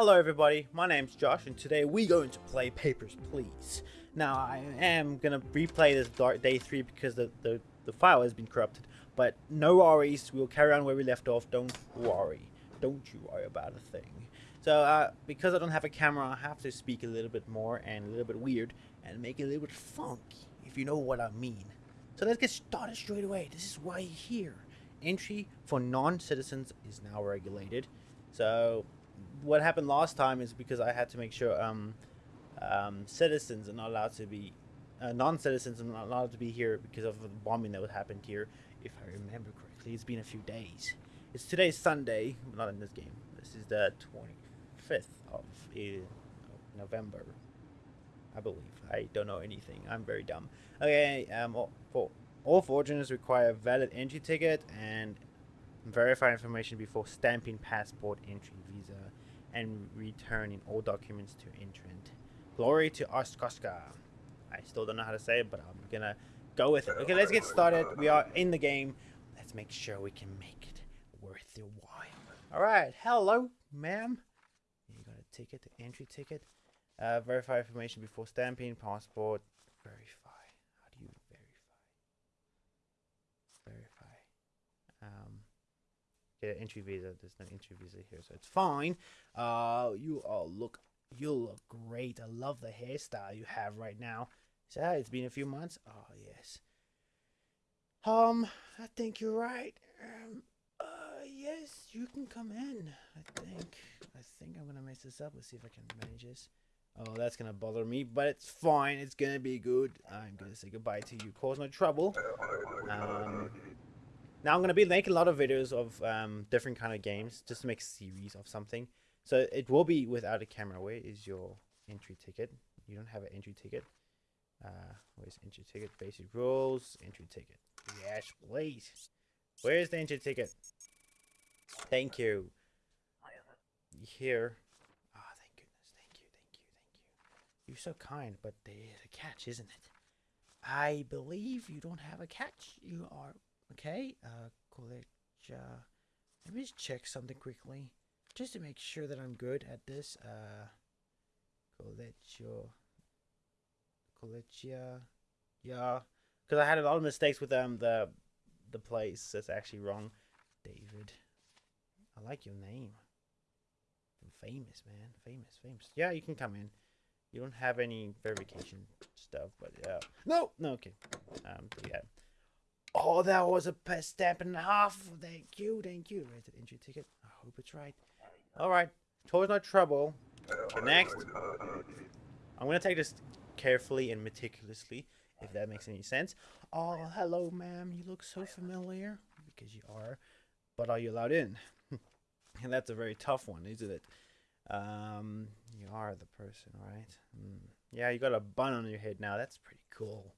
Hello everybody, my name's Josh and today we're going to play Papers, Please. Now I am going to replay this Day 3 because the, the, the file has been corrupted, but no worries, we'll carry on where we left off, don't worry. Don't you worry about a thing. So uh, because I don't have a camera, I have to speak a little bit more and a little bit weird and make it a little bit funky, if you know what I mean. So let's get started straight away. This is why you're here. Entry for non-citizens is now regulated. So what happened last time is because I had to make sure um, um, citizens are not allowed to be, uh, non-citizens are not allowed to be here because of the bombing that happened here. If I remember correctly, it's been a few days. It's today's Sunday, not in this game. This is the 25th of uh, November, I believe. I don't know anything. I'm very dumb. Okay, um, for all foreigners require a valid entry ticket and verify information before stamping passport, entry, visa, and returning all documents to entrant. Glory to Oskoska. I still don't know how to say it, but I'm gonna go with it. Okay, let's get started. We are in the game. Let's make sure we can make it worth your while. All right, hello, ma'am. You got a ticket, the entry ticket. Uh, verify information before stamping, passport, verify. How do you verify? Verify. Um, get an entry visa. There's no entry visa here, so it's fine. Uh, you all look, you look great. I love the hairstyle you have right now. So it's been a few months. Oh yes. Um, I think you're right. Um, uh, yes, you can come in. I think. I think I'm gonna mess this up. Let's see if I can manage this. Oh, that's gonna bother me, but it's fine. It's gonna be good. I'm gonna say goodbye to you. Cause no trouble. Um, now I'm gonna be making a lot of videos of um, different kind of games, just to make a series of something. So it will be without a camera. Where is your entry ticket? You don't have an entry ticket. Uh, where's entry ticket? Basic rules. Entry ticket. Yes, please. Where's the entry ticket? Thank you. Here. Ah, oh, thank goodness. Thank you. Thank you. Thank you. You're so kind, but there's a catch, isn't it? I believe you don't have a catch. You are okay. Uh, college. Uh, let me just check something quickly, just to make sure that I'm good at this. Uh, Colegio. Collegia. Yeah, because I had a lot of mistakes with um the the place. That's actually wrong. David. I like your name. famous, man. Famous, famous. Yeah, you can come in. You don't have any verification stuff, but yeah. No, no, okay. Um, yeah. Oh, that was a stamp and a half. Thank you, thank you. Rated entry ticket. I hope it's right. All right. Towards no trouble. Okay, next. I'm gonna take this carefully and meticulously, if that makes any sense. Oh, hello, ma'am. You look so familiar because you are. But are you allowed in? and that's a very tough one, isn't it? Um, you are the person, right? Mm. Yeah, you got a bun on your head now. That's pretty cool.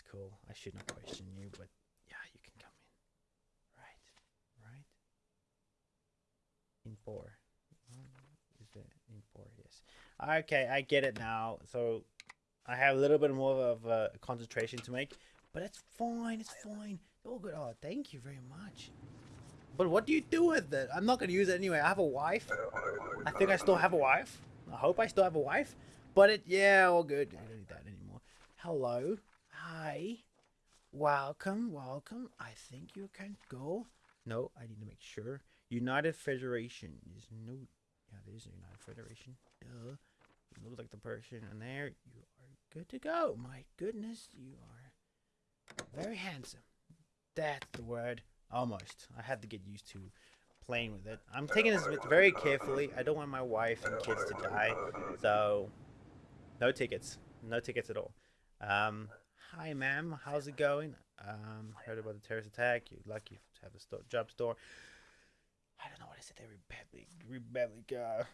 That's cool. I shouldn't question you, but yeah, you can come in. Right, right. In four. Is it in four? Yes. Okay, I get it now. So I have a little bit more of a concentration to make, but it's fine. It's fine. All good. Oh, thank you very much. But what do you do with it? I'm not going to use it anyway. I have a wife. I think I still have a wife. I hope I still have a wife. But it, yeah, all good. I don't need that anymore. Hello. Hi. Welcome, welcome. I think you can go. No, I need to make sure. United Federation is no. Yeah, there is a United Federation. Duh. You look like the person in there. You are good to go. My goodness, you are very handsome. That's the word. Almost. I had to get used to playing with it. I'm taking this very carefully. I don't want my wife and kids to die. So, no tickets. No tickets at all. Um, hi, ma'am. How's it going? Um, heard about the terrorist attack. You're lucky to have a store, job store. I don't know what I said there. Republic. Republic. Uh,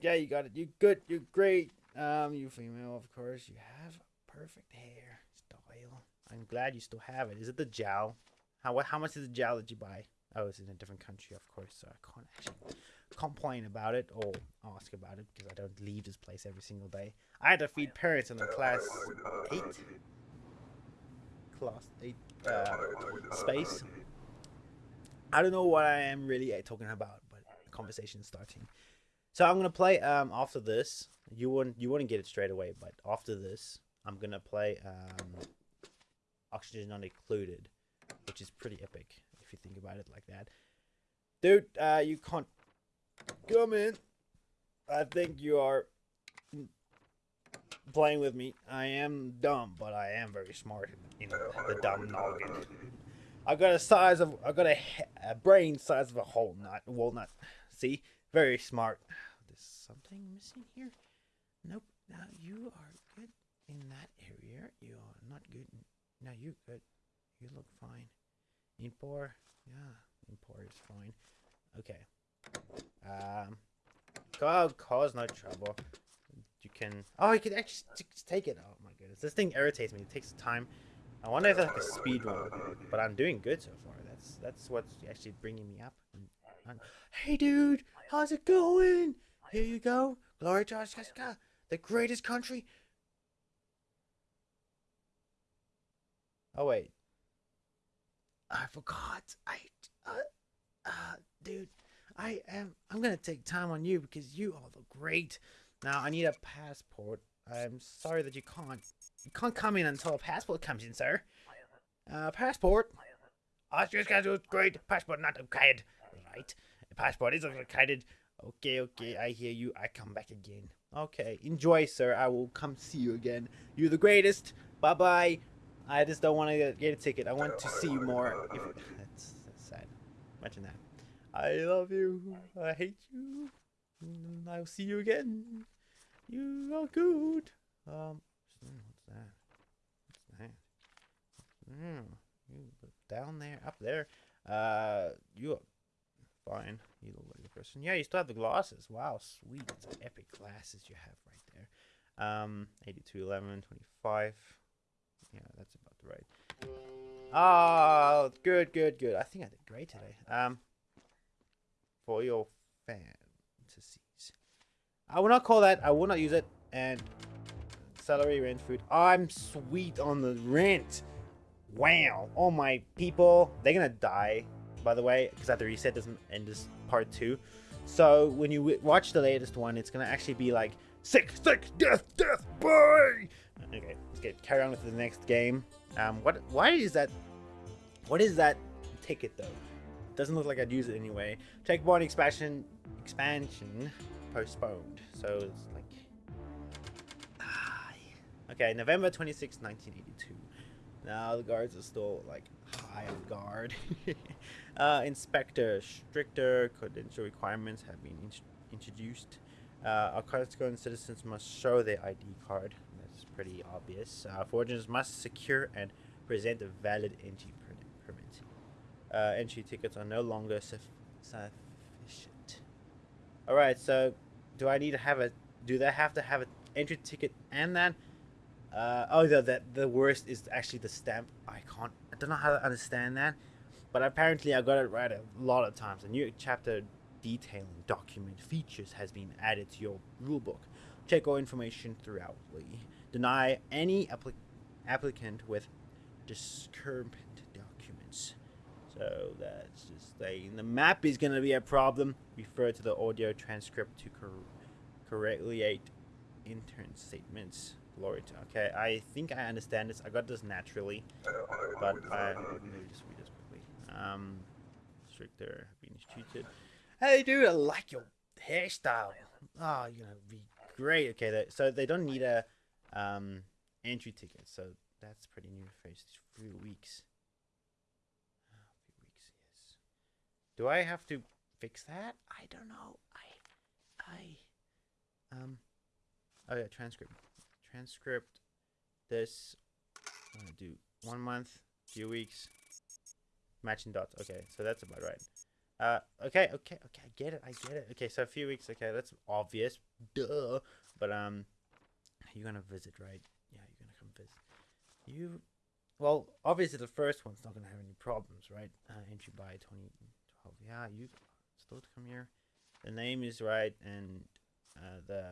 yeah, you got it. You're good. You're great. Um, you female, of course. You have perfect hair style. I'm glad you still have it. Is it the jowl? How what, how much is the gel that you buy? Oh, it's in a different country, of course, so I can't actually complain about it or ask about it because I don't leave this place every single day. I had to feed parents in the class eight, class eight uh, space. I don't know what I am really talking about, but the conversation is starting. So I'm gonna play um after this. You wouldn't you wouldn't get it straight away, but after this, I'm gonna play um oxygen not included, which is pretty epic if you think about it like that. Dude, uh, you can't come in. I think you are playing with me. I am dumb, but I am very smart in the dumb noggin. I got a size of I got a, a brain size of a whole nut walnut. See, very smart. There's something missing here. Nope. Now you are good in that area. You are not good. Now you good. You look fine. Impor, yeah, impor is fine. Okay. Um, God, cause no trouble. Can. Oh, you can actually take it. Oh my goodness, this thing irritates me. It takes time. I wonder if that's like a speed run, but I'm doing good so far. That's that's what's actually bringing me up. Hey, dude, how's it going? Here you go, Glory to Alaska, the greatest country. Oh wait, I forgot. I, uh, uh, dude, I am. I'm gonna take time on you because you are the great. Now I need a passport. I'm sorry that you can't. You can't come in until a passport comes in, sir. Uh, passport. Austria's schedule is great. Passport not okay. Right. Passport is located. Okay, okay. I hear you. I come back again. Okay. Enjoy, sir. I will come see you again. You're the greatest. Bye bye. I just don't want to get a ticket. I want to see you more. If, that's, that's sad. Imagine that. I love you. I hate you. I'll see you again. You are good. Um, what's that? What's that? Mm, you down there, up there. Uh, you are fine. You look like a person. Yeah, you still have the glasses. Wow, sweet. Epic glasses you have right there. Um, 82, 11, 25. Yeah, that's about right. Oh, good, good, good. I think I did great today. Um, for your I will not call that. I will not use it. And celery, rent, food. I'm sweet on the rent. Wow. All my people, they're gonna die. By the way, because I have to reset this in this part two. So when you watch the latest one, it's gonna actually be like sick, sick, death, death, boy. Okay, let's get carry on with the next game. Um, what? Why is that? What is that ticket though? Doesn't look like I'd use it anyway. Checkpoint expansion expansion postponed. So it's like okay, November 26, 1982. Now the guards are still like high on guard. uh, inspector, stricter credential requirements have been in introduced. Uh, our Costco citizens must show their ID card. That's pretty obvious. Uh, foragers must secure and present a valid entry permit. Uh, entry tickets are no longer sufficient. All right, so do I need to have a? Do they have to have an entry ticket and that? Uh, oh, the, the the worst is actually the stamp. I can't. I don't know how to understand that, but apparently I got it right a lot of times. A new chapter detailing document features has been added to your rulebook. Check all information throughout. Deny any applic applicant with discrepant documents. So that's just saying the map is going to be a problem. Refer to the audio transcript to cor correctly intern statements. Glory to. Okay, I think I understand this. I got this naturally, but I me just read this quickly. Um, stricter being. Hey, dude, I like your hairstyle. Oh, you're gonna be great. Okay, so they don't need a um entry ticket, so that's pretty new for few weeks. Oh, few weeks, yes. Do I have to fix that? I don't know. I, I, um, oh yeah, transcript. Transcript this I'm gonna do one month few weeks matching dots. Okay so that's about right. Uh okay okay okay i get it i get it. Okay so a few weeks okay that's obvious duh. But um you're gonna visit right? Yeah you're gonna come visit. You well obviously the first one's not gonna have any problems right? Uh, entry by 2012 yeah you still come here the name is right and uh, the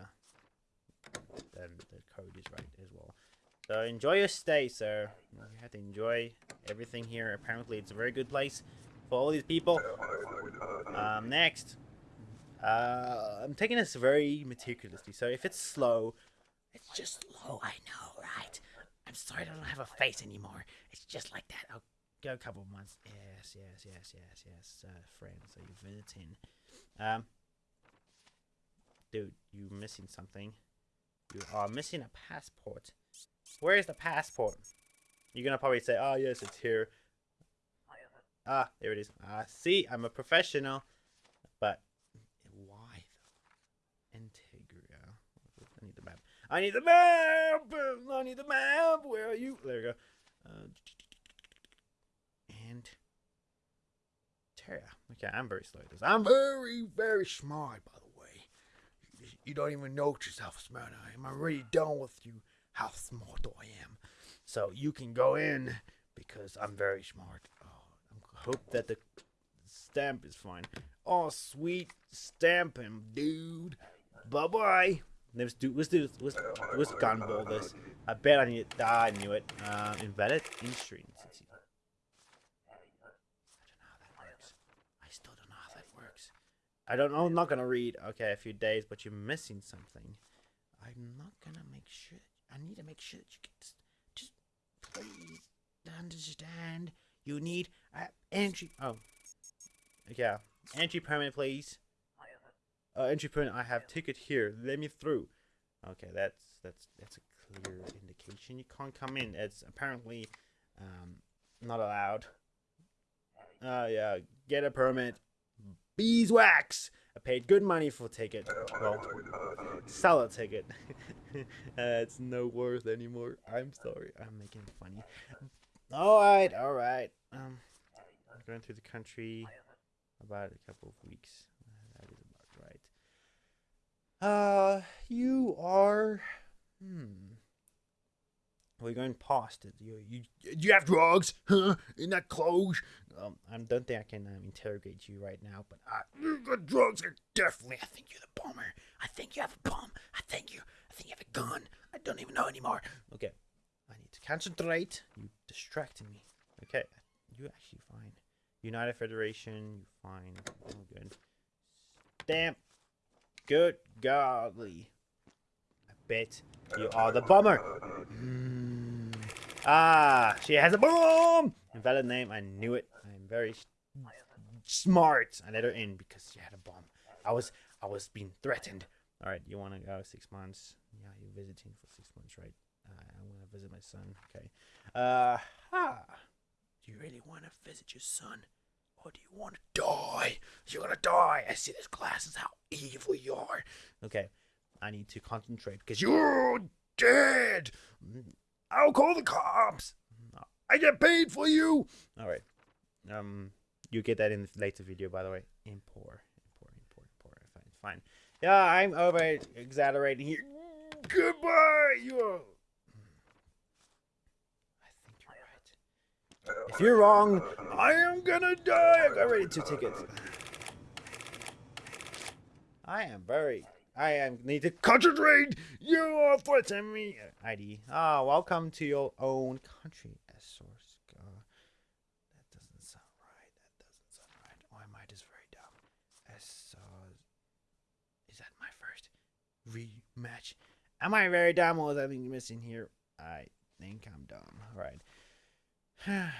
then the code is right as well. So enjoy your stay, sir. You have to enjoy everything here. Apparently, it's a very good place for all these people. Um, next. Uh, I'm taking this very meticulously. So if it's slow, it's just slow. I know, right? I'm sorry I don't have a face anymore. It's just like that. Go a couple of months. Yes, yes, yes, yes, yes. Uh, friends, are you visiting? Um, dude, you missing something? You are missing a passport. Where is the passport? You're gonna probably say, "Oh yes, it's here." Ah, there it is. Ah, see, I'm a professional. But why though? Antegria. I need the map. I need the map. I need the map. Where are you? There we go. Uh, and Terra. Okay, I'm very slow at this. I'm very, very smart, by the way. You, don't even know yourself how smart I am. I'm already done with you how smart I am. So you can go in because I'm very smart. Oh, I hope that the stamp is fine. Oh, sweet stamping, dude. Bye bye. Let's do. Let's do. Let's let's gunball this. I bet I need. I knew it. Uh, invalid insurance. I still don't know how that works. I don't know. I'm not gonna read. Okay, a few days, but you're missing something. I'm not gonna make sure. I need to make sure that you get. Just please understand. You need uh, entry. Oh, yeah. Entry permit, please. Uh, entry permit. I have ticket here. Let me through. Okay, that's that's that's a clear indication. You can't come in. It's apparently um, not allowed. Uh, yeah. Get a permit. Beeswax. I paid good money for a ticket. Well, sell a ticket. uh, it's no worth anymore. I'm sorry. I'm making it funny. All right, all right. Um, I'm going through the country about a couple of weeks. That is about right. Uh, you are. Hmm. We're going past it. You, you, you have drugs, huh? In that clothes. Um, I don't think I can um, interrogate you right now, but I, you got drugs. Definitely. I think you're the bomber. I think you have a bomb. I think you. I think you have a gun. I don't even know anymore. Okay, I need to concentrate. You distracting me. Okay, you're actually fine. United Federation, You're fine. All good. Stamp. Good godly. I bet you are the bomber. Ah, she has a bomb. Invalid name. I knew it. I'm very smart. I let her in because she had a bomb. I was I was being threatened. All right, you want to go six months? Yeah, you're visiting for six months, right? Uh, I want to visit my son. Okay. Uh, ha. Do you really want to visit your son? Or do you want to die? You're gonna die. I see this glass is how evil you are. Okay. I need to concentrate because you're dead. I'll call the cops. I get paid for you. All right. Um, you get that in the later video, by the way. Import, import, import, import. Fine, fine. Yeah, I'm over exaggerating here. Goodbye. You. I think you're right. If you're wrong, I am gonna die. I got ready two tickets. I am very. I am need to concentrate. You are threatening me. ID. Ah, welcome to your own country. As source. Uh, that doesn't sound right. That doesn't sound right. Why am I just very dumb? As is that my first rematch? Am I very dumb or is missing here? I think I'm dumb. All right.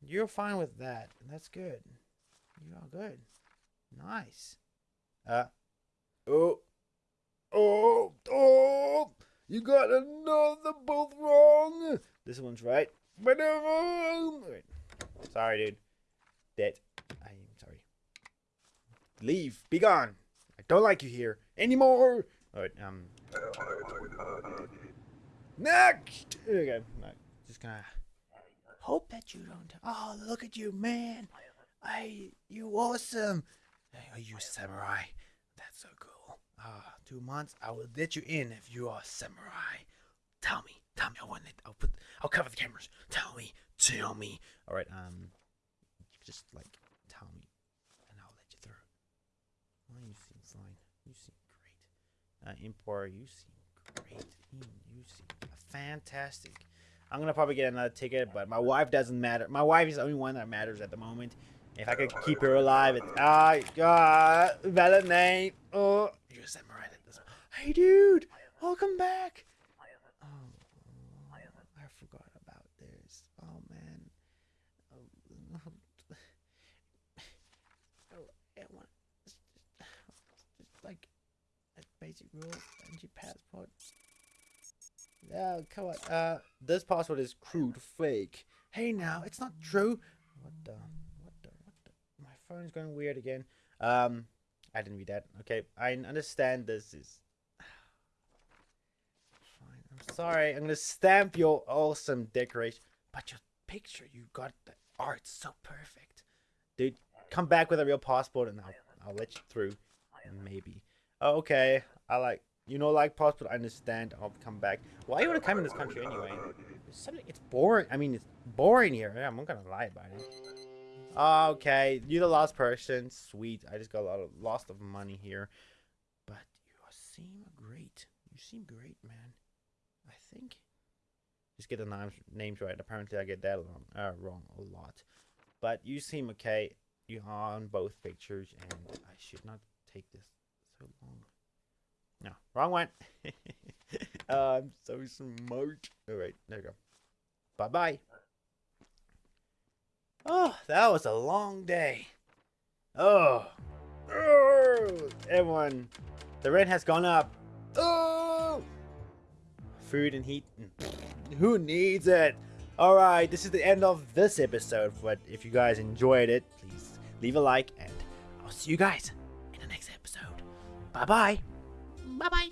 You're fine with that. That's good. You are all good. Nice. Uh. Oh. Oh. Oh. You got another both wrong. This one's right. But wrong. Sorry, dude. That. I'm sorry. Leave. Be gone. I don't like you here anymore. All right. Um. Next. Okay. No, just gonna hope that you don't. Oh, look at you, man! I, you awesome! Are you samurai? That's so cool. Ah, two months. I will let you in if you are a samurai. Tell me, tell me. I want it. I'll put. I'll cover the cameras. Tell me, tell me. All right. Um, just like tell me, and I'll let you through. Well, you seem fine. You seem great. Uh, import. You seem great. You seem fantastic. I'm gonna probably get another ticket, but my wife doesn't matter. My wife is the only one that matters at the moment. If I could keep her alive, it's ah, God, name. Oh, you're a samurai. This hey, dude, welcome back. Oh, I forgot about this. Oh man. Oh, I like a basic rule, energy passport. Yeah, come on. Uh, this password is crude, fake. Hey, now it's not true. What the? What the? What the? My phone's going weird again. Um, I didn't read that. Okay, I understand this is. Sorry. I'm gonna stamp your awesome decoration, but your picture, you got the art so perfect, dude. Come back with a real passport, and I'll I'll let you through. Maybe. Oh, okay. I like you know, like passport. I understand. I'll come back. Why you want to come in this country anyway? It's. It's boring. I mean, it's boring here. Yeah, I'm not gonna lie about it. Ah, okay, you're the last person. Sweet. I just got a lot of lost of money here, but you seem great. You seem great, man. Think. Just get the names names right. Apparently, I get that wrong, uh, wrong a lot. But you seem okay. You are on both pictures, and I should not take this so long. No, wrong one. uh, I'm so smart. All right, there you go. Bye bye. Oh, that was a long day. Oh. oh. Everyone, the rent has gone up. Oh. Food and heat. Who needs it? All right, this is the end of this episode. But if you guys enjoyed it, please leave a like, and I'll see you guys in the next episode. Bye bye. Bye bye.